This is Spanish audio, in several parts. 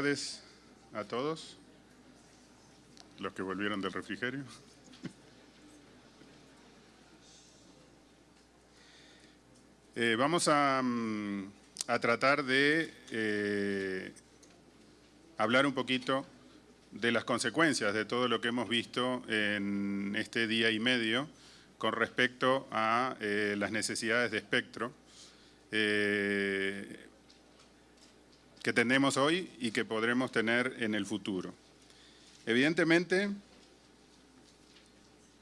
Tardes a todos, los que volvieron del refrigerio. Eh, vamos a, mm, a, tratar de eh, hablar un poquito de las consecuencias de todo lo que hemos visto en este día y medio con respecto a eh, las necesidades de espectro que tenemos hoy y que podremos tener en el futuro. Evidentemente,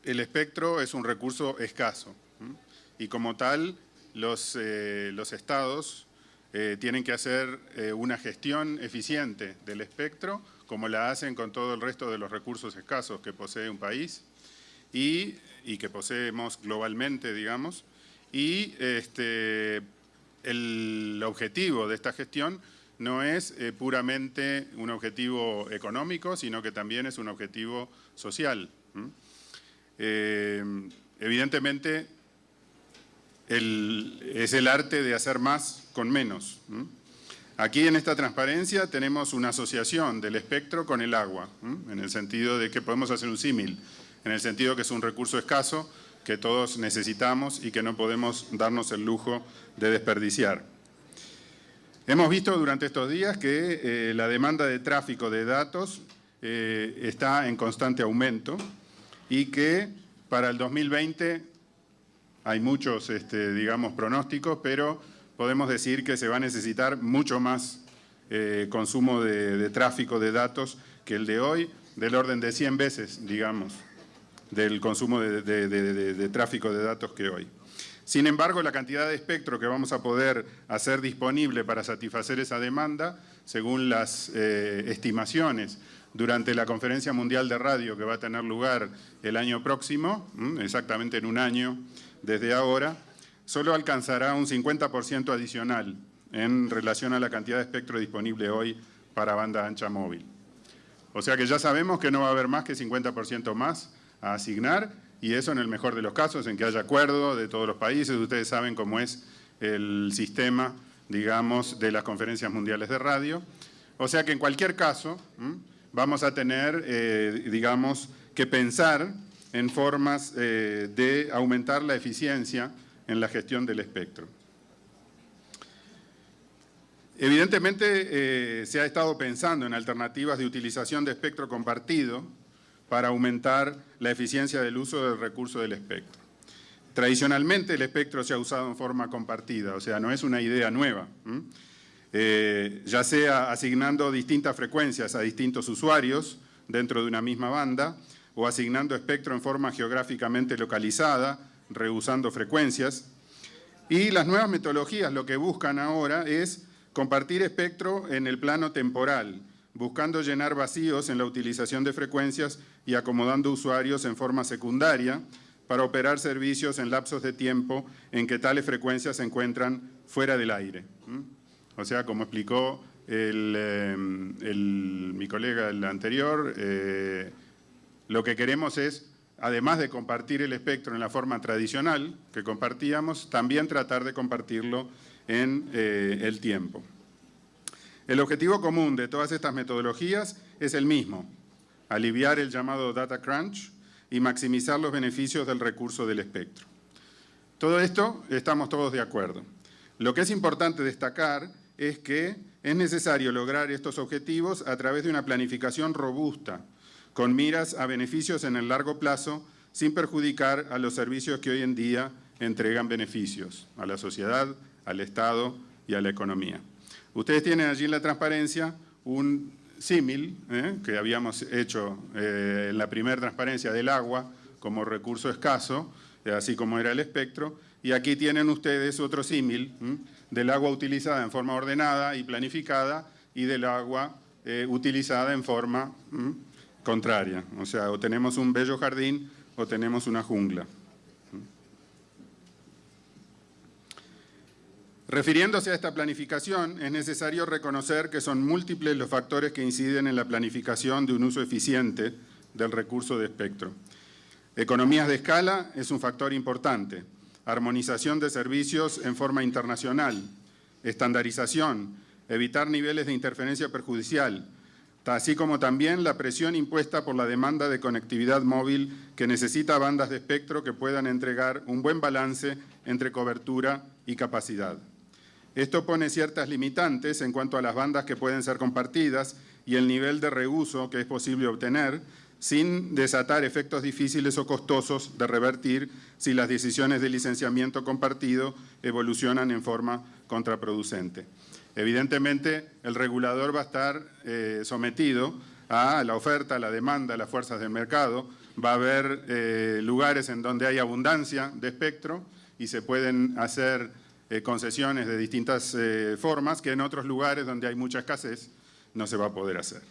el espectro es un recurso escaso y como tal los, eh, los estados eh, tienen que hacer eh, una gestión eficiente del espectro, como la hacen con todo el resto de los recursos escasos que posee un país y, y que poseemos globalmente, digamos, y este, el objetivo de esta gestión no es eh, puramente un objetivo económico, sino que también es un objetivo social. Eh, evidentemente, es el arte de hacer más con menos. Aquí en esta transparencia tenemos una asociación del espectro con el agua, en el sentido de que podemos hacer un símil, en el sentido que es un recurso escaso que todos necesitamos y que no podemos darnos el lujo de desperdiciar. Hemos visto durante estos días que eh, la demanda de tráfico de datos eh, está en constante aumento y que para el 2020 hay muchos, este, digamos, pronósticos, pero podemos decir que se va a necesitar mucho más eh, consumo de, tráfico de datos que el de hoy, del orden de 100 veces, digamos, del consumo de, tráfico de datos que hoy. Sin embargo, la cantidad de espectro que vamos a poder hacer disponible para satisfacer esa demanda, según las eh, estimaciones durante la Conferencia Mundial de Radio que va a tener lugar el año próximo, exactamente en un año, desde ahora, solo alcanzará un 50% adicional en relación a la cantidad de espectro disponible hoy para banda ancha móvil. O sea que ya sabemos que no va a haber más que 50% más a asignar y eso en el mejor de los casos, en que haya acuerdo de todos los países. Ustedes saben cómo es el sistema, digamos, de las conferencias mundiales de radio. O sea que en cualquier caso vamos a tener, eh, digamos, que pensar en formas eh, de aumentar la eficiencia en la gestión del espectro. Evidentemente eh, se ha estado pensando en alternativas de utilización de espectro compartido para aumentar la eficiencia del uso del recurso del espectro. Tradicionalmente el espectro se ha usado en forma compartida, o sea, no es una idea nueva, eh, ya sea asignando distintas frecuencias a distintos usuarios dentro de una misma banda, o asignando espectro en forma geográficamente localizada, reusando frecuencias. Y las nuevas metodologías lo que buscan ahora es compartir espectro en el plano temporal, buscando llenar vacíos en la utilización de frecuencias y acomodando usuarios en forma secundaria para operar servicios en lapsos de tiempo en que tales frecuencias se encuentran fuera del aire. O sea, como explicó eh, mi colega el anterior, eh, lo que queremos es, además de compartir el espectro en la forma tradicional que compartíamos, también tratar de compartirlo en eh, el tiempo. El objetivo común de todas estas metodologías es el mismo, aliviar el llamado data crunch y maximizar los beneficios del recurso del espectro. Todo esto estamos todos de acuerdo. Lo que es importante destacar es que es necesario lograr estos objetivos a través de una planificación robusta, con miras a beneficios en el largo plazo, sin perjudicar a los servicios que hoy en día entregan beneficios a la sociedad, al Estado y a la economía. Ustedes tienen allí en la transparencia un símil ¿eh? que habíamos hecho eh, en la primera transparencia del agua como recurso escaso, eh, así como era el espectro, y aquí tienen ustedes otro símil del agua utilizada en forma ordenada y planificada y del agua utilizada en forma contraria. O sea, o tenemos un bello jardín o tenemos una jungla. Refiriéndose a esta planificación, es necesario reconocer que son múltiples los factores que inciden en la planificación de un uso eficiente del recurso de espectro. Economías de escala es un factor importante. Armonización de servicios en forma internacional, estandarización, evitar niveles de interferencia perjudicial, así como también la presión impuesta por la demanda de conectividad móvil que necesita bandas de espectro que puedan entregar un buen balance entre cobertura y capacidad. Esto pone ciertas limitantes en cuanto a las bandas que pueden ser compartidas y el nivel de reuso que es posible obtener, sin desatar efectos difíciles o costosos de revertir si las decisiones de licenciamiento compartido evolucionan en forma contraproducente. Evidentemente, el regulador va a estar eh, sometido a la oferta, a la demanda, a las fuerzas del mercado. Va a haber eh, lugares en donde hay abundancia de espectro y se pueden hacer eh, concesiones de distintas formas que en otros lugares donde hay mucha escasez no se va a poder hacer.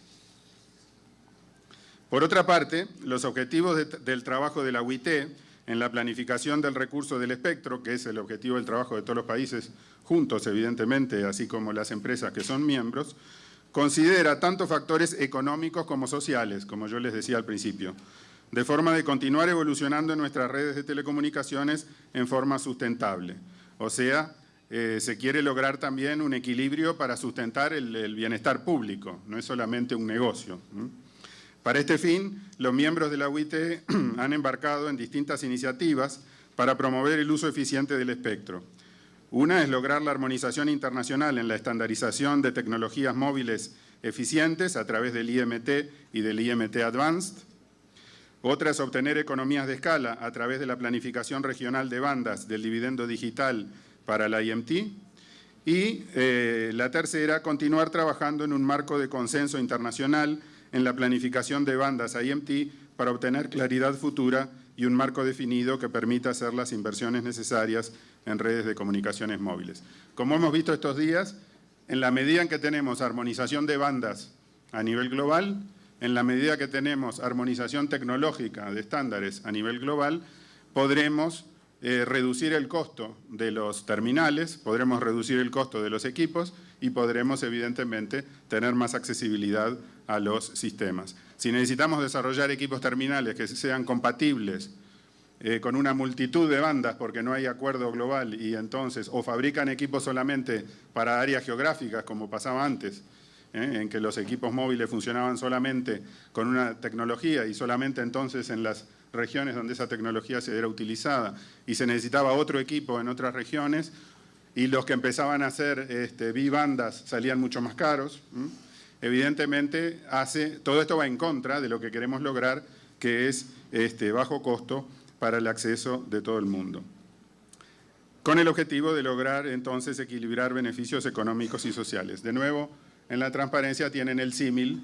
Por otra parte, los objetivos del trabajo de la UIT en la planificación del recurso del espectro, que es el objetivo del trabajo de todos los países juntos, evidentemente, así como las empresas que son miembros, considera tanto factores económicos como sociales, como yo les decía al principio, de forma de continuar evolucionando nuestras redes de telecomunicaciones en forma sustentable. O sea, eh, se quiere lograr también un equilibrio para sustentar el, bienestar público, no es solamente un negocio. Para este fin, los miembros de la UIT han embarcado en distintas iniciativas para promover el uso eficiente del espectro. Una es lograr la armonización internacional en la estandarización de tecnologías móviles eficientes a través del IMT y del IMT Advanced. Otra es obtener economías de escala a través de la planificación regional de bandas del dividendo digital para la IMT. Y eh, la tercera, continuar trabajando en un marco de consenso internacional en la planificación de bandas IMT para obtener claridad futura y un marco definido que permita hacer las inversiones necesarias en redes de comunicaciones móviles. Como hemos visto estos días, en la medida en que tenemos armonización de bandas a nivel global, en la medida que tenemos armonización tecnológica de estándares a nivel global, podremos eh, reducir el costo de los terminales, podremos reducir el costo de los equipos y podremos evidentemente tener más accesibilidad a los sistemas. Si necesitamos desarrollar equipos terminales que sean compatibles eh, con una multitud de bandas porque no hay acuerdo global y entonces o fabrican equipos solamente para áreas geográficas como pasaba antes, ¿eh? en que los equipos móviles funcionaban solamente con una tecnología y solamente entonces en las regiones donde esa tecnología se era utilizada y se necesitaba otro equipo en otras regiones y los que empezaban a hacer este, bibandas salían mucho más caros. Evidentemente, hace, todo esto va en contra de lo que queremos lograr, que es este, bajo costo para el acceso de todo el mundo. Con el objetivo de lograr entonces equilibrar beneficios económicos y sociales. De nuevo, en la transparencia tienen el símil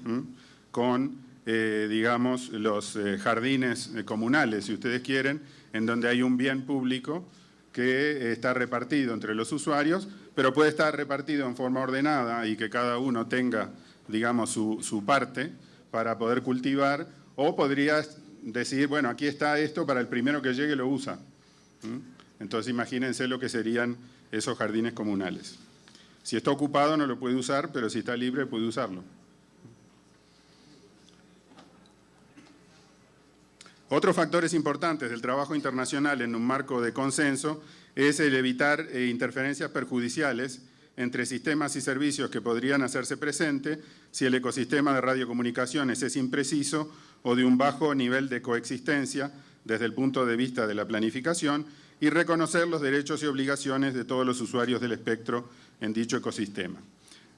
con, eh, digamos, los eh, jardines eh, comunales, si ustedes quieren, en donde hay un bien público que está repartido entre los usuarios, pero puede estar repartido en forma ordenada y que cada uno tenga, digamos, su, su parte para poder cultivar, o podría decir, bueno, aquí está esto, para el primero que llegue lo usa. Entonces imagínense lo que serían esos jardines comunales. Si está ocupado no lo puede usar, pero si está libre puede usarlo. Otros factores importantes del trabajo internacional en un marco de consenso es el evitar eh, interferencias perjudiciales entre sistemas y servicios que podrían hacerse presente si el ecosistema de radiocomunicaciones es impreciso o de un bajo nivel de coexistencia desde el punto de vista de la planificación y reconocer los derechos y obligaciones de todos los usuarios del espectro en dicho ecosistema.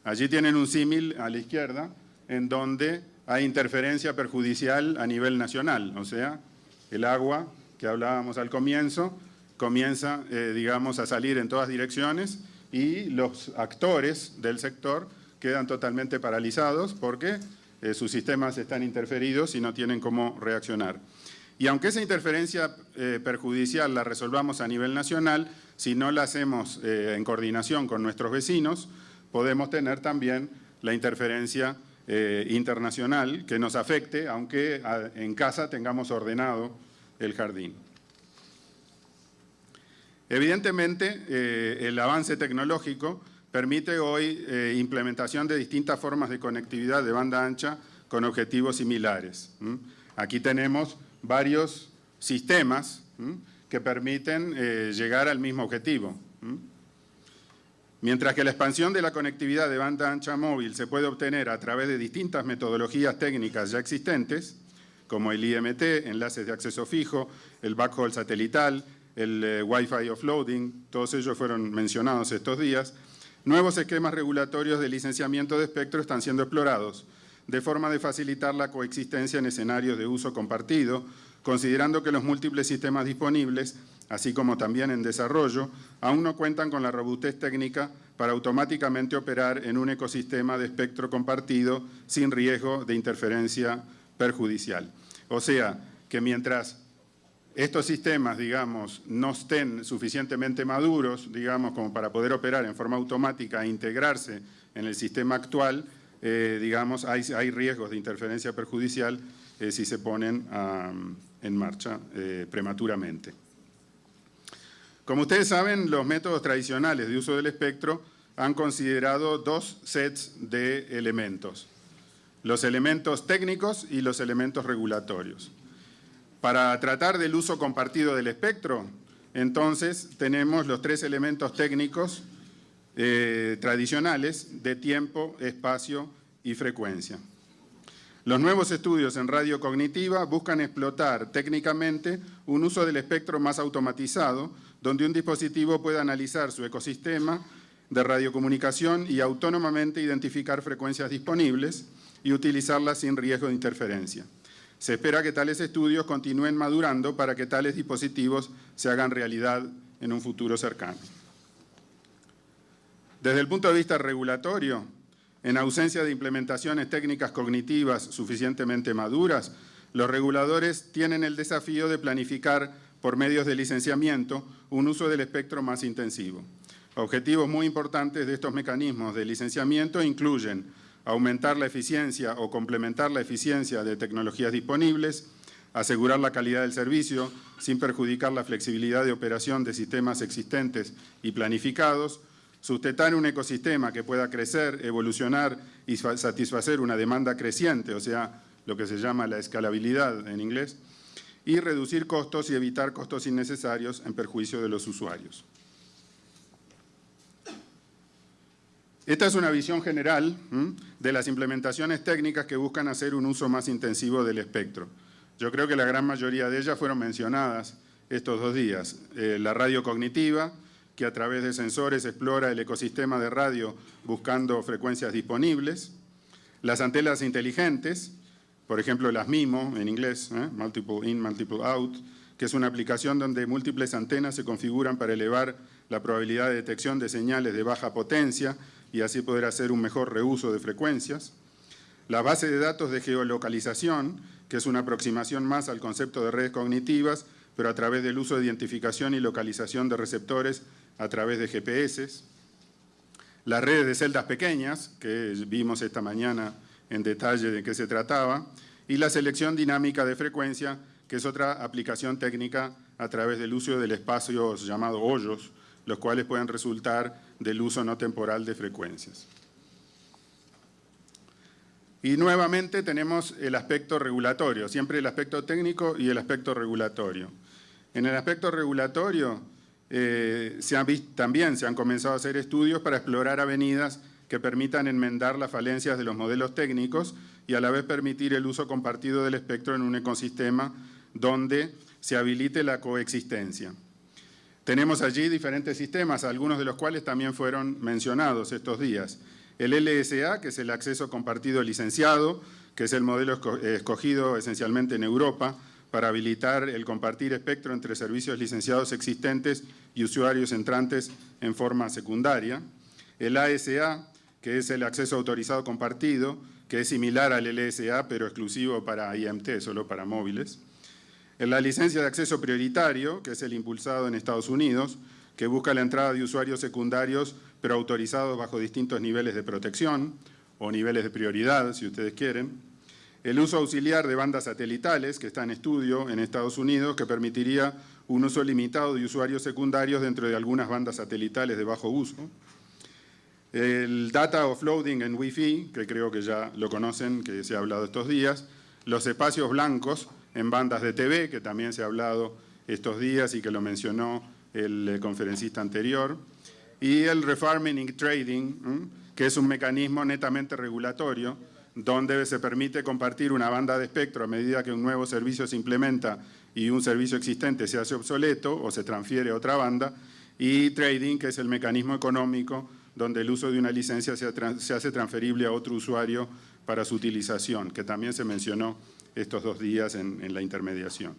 Allí tienen un símil a la izquierda en donde hay interferencia perjudicial a nivel nacional, o sea, el agua que hablábamos al comienzo comienza, eh, digamos, a salir en todas direcciones y los actores del sector quedan totalmente paralizados porque eh, sus sistemas están interferidos y no tienen cómo reaccionar. Y aunque esa interferencia eh, perjudicial la resolvamos a nivel nacional, si no la hacemos eh, en coordinación con nuestros vecinos, podemos tener también la interferencia internacional que nos afecte, aunque en casa tengamos ordenado el jardín. Evidentemente, eh, el avance tecnológico permite hoy eh, implementación de distintas formas de conectividad de banda ancha con objetivos similares. Aquí tenemos varios sistemas que permiten eh, llegar al mismo objetivo. Mientras que la expansión de la conectividad de banda ancha móvil se puede obtener a través de distintas metodologías técnicas ya existentes, como el IMT, enlaces de acceso fijo, el backhaul satelital, el eh, Wi-Fi offloading, todos ellos fueron mencionados estos días, nuevos esquemas regulatorios de licenciamiento de espectro están siendo explorados, de forma de facilitar la coexistencia en escenarios de uso compartido, considerando que los múltiples sistemas disponibles, así como también en desarrollo, aún no cuentan con la robustez técnica para automáticamente operar en un ecosistema de espectro compartido sin riesgo de interferencia perjudicial. O sea, que mientras estos sistemas, digamos, no estén suficientemente maduros, digamos, como para poder operar en forma automática e integrarse en el sistema actual, eh, digamos, hay, riesgos de interferencia perjudicial eh, si se ponen en marcha eh, prematuramente. Como ustedes saben, los métodos tradicionales de uso del espectro han considerado dos sets de elementos, los elementos técnicos y los elementos regulatorios. Para tratar del uso compartido del espectro, entonces tenemos los tres elementos técnicos eh, tradicionales de tiempo, espacio y frecuencia. Los nuevos estudios en radio cognitiva buscan explotar técnicamente un uso del espectro más automatizado, donde un dispositivo pueda analizar su ecosistema de radiocomunicación y autónomamente identificar frecuencias disponibles y utilizarlas sin riesgo de interferencia. Se espera que tales estudios continúen madurando para que tales dispositivos se hagan realidad en un futuro cercano. Desde el punto de vista regulatorio, en ausencia de implementaciones técnicas cognitivas suficientemente maduras, los reguladores tienen el desafío de planificar por medios de licenciamiento un uso del espectro más intensivo. Objetivos muy importantes de estos mecanismos de licenciamiento incluyen aumentar la eficiencia o complementar la eficiencia de tecnologías disponibles, asegurar la calidad del servicio sin perjudicar la flexibilidad de operación de sistemas existentes y planificados, sustentar un ecosistema que pueda crecer, evolucionar y satisfacer una demanda creciente, o sea, lo que se llama la escalabilidad en inglés, y reducir costos y evitar costos innecesarios en perjuicio de los usuarios. Esta es una visión general de las implementaciones técnicas que buscan hacer un uso más intensivo del espectro. Yo creo que la gran mayoría de ellas fueron mencionadas estos dos días. Eh, la radio cognitiva, que a través de sensores explora el ecosistema de radio buscando frecuencias disponibles. Las antenas inteligentes, por ejemplo las MIMO en inglés, ¿eh? Multiple In, Multiple Out, que es una aplicación donde múltiples antenas se configuran para elevar la probabilidad de detección de señales de baja potencia y así poder hacer un mejor reuso de frecuencias. La base de datos de geolocalización, que es una aproximación más al concepto de redes cognitivas, pero a través del uso de identificación y localización de receptores a través de GPS. Las redes de celdas pequeñas, que vimos esta mañana en detalle de qué se trataba, y la selección dinámica de frecuencia, que es otra aplicación técnica a través del uso del espacio llamado hoyos, los cuales pueden resultar del uso no temporal de frecuencias. Y nuevamente tenemos el aspecto regulatorio, siempre el aspecto técnico y el aspecto regulatorio. En el aspecto regulatorio eh, también se han comenzado a hacer estudios para explorar avenidas que permitan enmendar las falencias de los modelos técnicos y a la vez permitir el uso compartido del espectro en un ecosistema donde se habilite la coexistencia. Tenemos allí diferentes sistemas, algunos de los cuales también fueron mencionados estos días. El LSA, que es el acceso compartido licenciado, que es el modelo escogido esencialmente en Europa para habilitar el compartir espectro entre servicios licenciados existentes y usuarios entrantes en forma secundaria. El ASA, que es el acceso autorizado compartido, que es similar al LSA, pero exclusivo para IMT, solo para móviles. La licencia de acceso prioritario, que es el impulsado en Estados Unidos, que busca la entrada de usuarios secundarios, pero autorizados bajo distintos niveles de protección o niveles de prioridad, si ustedes quieren. El uso auxiliar de bandas satelitales, que está en estudio en Estados Unidos, que permitiría un uso limitado de usuarios secundarios dentro de algunas bandas satelitales de bajo uso. El data offloading en Wi-Fi, que creo que ya lo conocen, que se ha hablado estos días. Los espacios blancos, en bandas de TV, que también se ha hablado estos días y que lo mencionó el eh, conferencista anterior, y el refarming trading, que es un mecanismo netamente regulatorio, donde se permite compartir una banda de espectro a medida que un nuevo servicio se implementa y un servicio existente se hace obsoleto o se transfiere a otra banda, y trading, que es el mecanismo económico donde el uso de una licencia se, hace transferible a otro usuario para su utilización, que también se mencionó estos dos días en, la intermediación.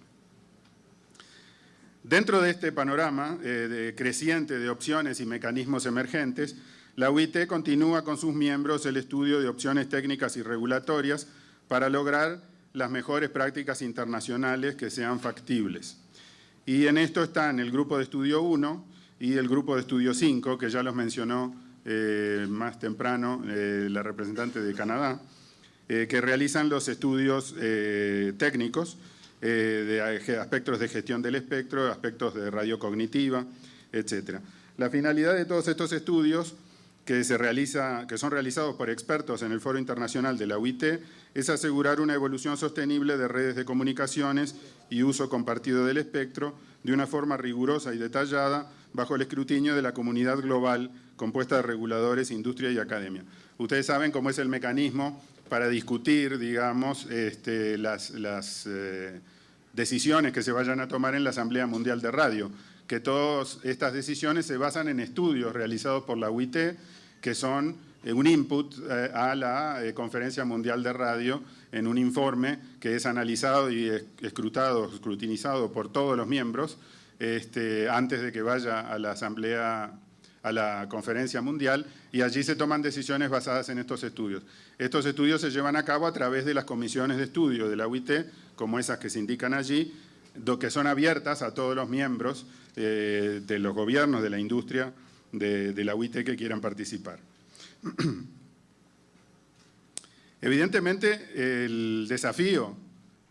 Dentro de este panorama eh, creciente de opciones y mecanismos emergentes, la UIT continúa con sus miembros el estudio de opciones técnicas y regulatorias para lograr las mejores prácticas internacionales que sean factibles. Y en esto están el grupo de estudio 1 y el grupo de estudio 5, que ya los mencionó eh, más temprano eh, la representante de Canadá, eh, que realizan los estudios técnicos de aspectos de gestión del espectro, aspectos de radio cognitiva, etc. La finalidad de todos estos estudios que, se realiza, que son realizados por expertos en el Foro Internacional de la UIT es asegurar una evolución sostenible de redes de comunicaciones y uso compartido del espectro de una forma rigurosa y detallada bajo el escrutinio de la comunidad global compuesta de reguladores, industria y academia. Ustedes saben cómo es el mecanismo para discutir, digamos, este, las, eh, decisiones que se vayan a tomar en la Asamblea Mundial de Radio, que todas estas decisiones se basan en estudios realizados por la UIT, que son eh, un input eh, a la Conferencia Mundial de Radio en un informe que es analizado y escrutado, escrutinizado por todos los miembros este, antes de que vaya a la Asamblea a la conferencia mundial y allí se toman decisiones basadas en estos estudios. Estos estudios se llevan a cabo a través de las comisiones de estudio de la UIT, como esas que se indican allí, que son abiertas a todos los miembros eh, de los gobiernos, de la industria de, la UIT que quieran participar. Evidentemente, el desafío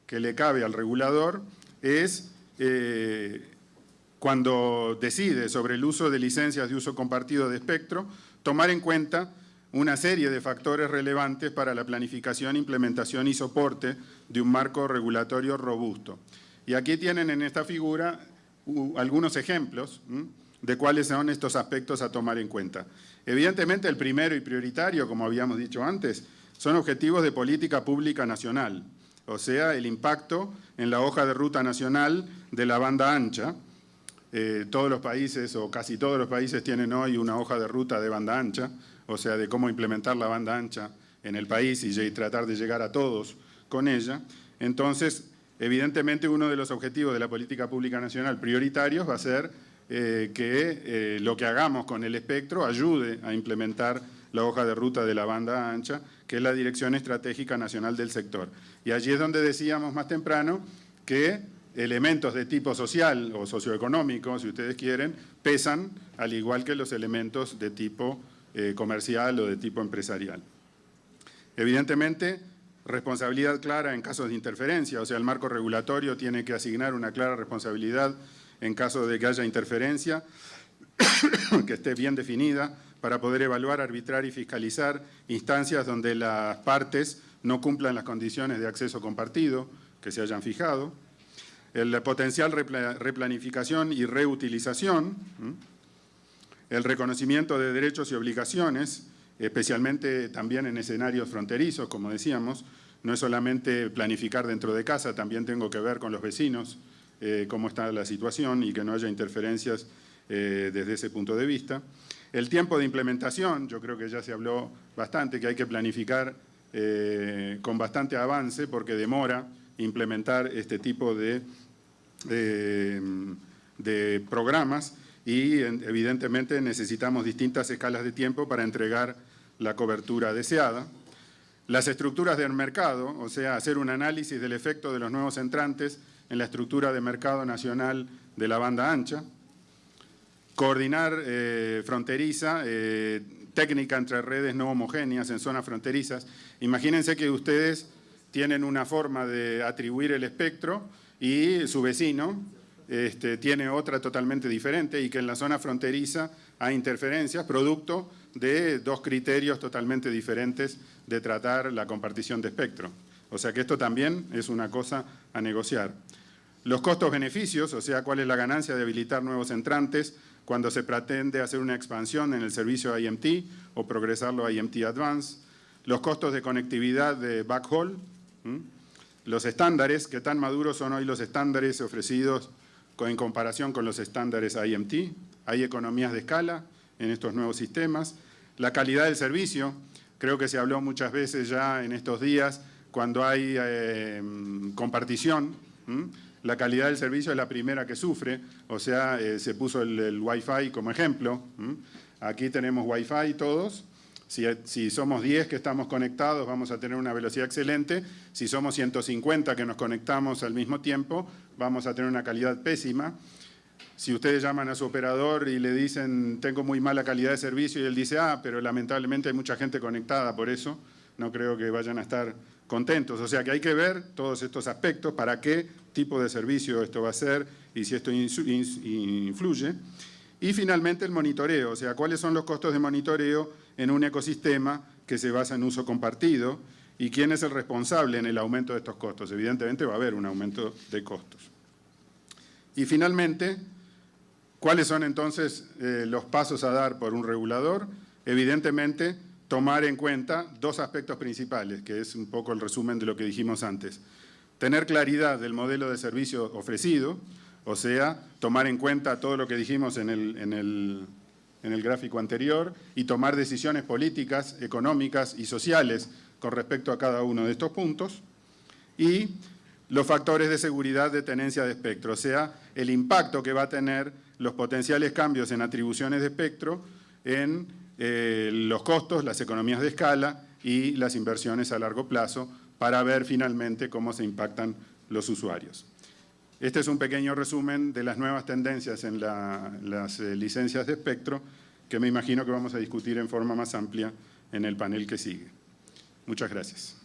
que le cabe al regulador es eh, cuando decide sobre el uso de licencias de uso compartido de espectro, tomar en cuenta una serie de factores relevantes para la planificación, implementación y soporte de un marco regulatorio robusto. Y aquí tienen en esta figura algunos ejemplos de cuáles son estos aspectos a tomar en cuenta. Evidentemente el primero y prioritario, como habíamos dicho antes, son objetivos de política pública nacional, o sea, el impacto en la hoja de ruta nacional de la banda ancha, eh, todos los países o casi todos los países tienen hoy una hoja de ruta de banda ancha, o sea, de cómo implementar la banda ancha en el país y tratar de llegar a todos con ella. Entonces, evidentemente uno de los objetivos de la política pública nacional prioritarios va a ser eh, que eh, lo que hagamos con el espectro ayude a implementar la hoja de ruta de la banda ancha, que es la Dirección Estratégica Nacional del Sector. Y allí es donde decíamos más temprano que elementos de tipo social o socioeconómico, si ustedes quieren, pesan al igual que los elementos de tipo eh, comercial o de tipo empresarial. Evidentemente, responsabilidad clara en casos de interferencia, o sea, el marco regulatorio tiene que asignar una clara responsabilidad en caso de que haya interferencia, que esté bien definida, para poder evaluar, arbitrar y fiscalizar instancias donde las partes no cumplan las condiciones de acceso compartido que se hayan fijado, el potencial replanificación y reutilización, el reconocimiento de derechos y obligaciones, especialmente también en escenarios fronterizos, como decíamos, no es solamente planificar dentro de casa, también tengo que ver con los vecinos eh, cómo está la situación y que no haya interferencias eh, desde ese punto de vista. El tiempo de implementación, yo creo que ya se habló bastante, que hay que planificar eh, con bastante avance porque demora implementar este tipo de de, programas y evidentemente necesitamos distintas escalas de tiempo para entregar la cobertura deseada. Las estructuras del mercado, o sea, hacer un análisis del efecto de los nuevos entrantes en la estructura de mercado nacional de la banda ancha. Coordinar eh, fronteriza, eh, técnica entre redes no homogéneas en zonas fronterizas. Imagínense que ustedes tienen una forma de atribuir el espectro y su vecino este, tiene otra totalmente diferente y que en la zona fronteriza hay interferencias producto de dos criterios totalmente diferentes de tratar la compartición de espectro. O sea que esto también es una cosa a negociar. Los costos-beneficios, o sea, cuál es la ganancia de habilitar nuevos entrantes cuando se pretende hacer una expansión en el servicio IMT o progresarlo a IMT Advance, los costos de conectividad de backhaul, los estándares, que tan maduros son hoy los estándares ofrecidos en comparación con los estándares IMT, hay economías de escala en estos nuevos sistemas, la calidad del servicio, creo que se habló muchas veces ya en estos días, cuando hay eh, compartición, la calidad del servicio es la primera que sufre, o sea, eh, se puso el, Wi-Fi como ejemplo. Aquí tenemos Wi-Fi todos. Si, somos 10 que estamos conectados, vamos a tener una velocidad excelente. Si somos 150 que nos conectamos al mismo tiempo, vamos a tener una calidad pésima. Si ustedes llaman a su operador y le dicen, tengo muy mala calidad de servicio, y él dice, ah, pero lamentablemente hay mucha gente conectada por eso, no creo que vayan a estar contentos. O sea que hay que ver todos estos aspectos, para qué tipo de servicio esto va a ser y si esto influye. Y finalmente el monitoreo, o sea, cuáles son los costos de monitoreo en un ecosistema que se basa en uso compartido y quién es el responsable en el aumento de estos costos. Evidentemente va a haber un aumento de costos. Y finalmente, ¿cuáles son entonces eh, los pasos a dar por un regulador? Evidentemente, tomar en cuenta dos aspectos principales, que es un poco el resumen de lo que dijimos antes. Tener claridad del modelo de servicio ofrecido, o sea, tomar en cuenta todo lo que dijimos en el, en el, en el gráfico anterior y tomar decisiones políticas, económicas y sociales con respecto a cada uno de estos puntos. Y los factores de seguridad de tenencia de espectro, o sea, el impacto que va a tener los potenciales cambios en atribuciones de espectro en eh, los costos, las economías de escala y las inversiones a largo plazo para ver finalmente cómo se impactan los usuarios. Este es un pequeño resumen de las nuevas tendencias en las eh, licencias de espectro que me imagino que vamos a discutir en forma más amplia en el panel que sigue. Muchas gracias.